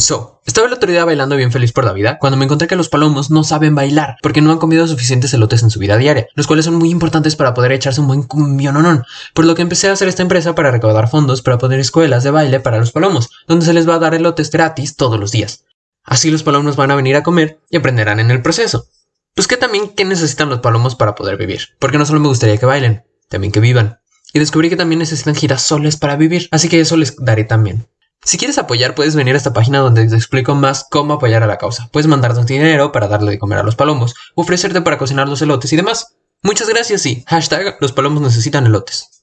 So, estaba el otro día bailando bien feliz por la vida cuando me encontré que los palomos no saben bailar porque no han comido suficientes elotes en su vida diaria, los cuales son muy importantes para poder echarse un buen cumbiononón. Por lo que empecé a hacer esta empresa para recaudar fondos para poner escuelas de baile para los palomos, donde se les va a dar elotes gratis todos los días. Así los palomos van a venir a comer y aprenderán en el proceso. Pues que también qué necesitan los palomos para poder vivir, porque no solo me gustaría que bailen, también que vivan. Y descubrí que también necesitan girasoles para vivir, así que eso les daré también. Si quieres apoyar, puedes venir a esta página donde te explico más cómo apoyar a la causa. Puedes mandarnos dinero para darle de comer a los palomos, ofrecerte para cocinar los elotes y demás. Muchas gracias y hashtag los palomos necesitan elotes.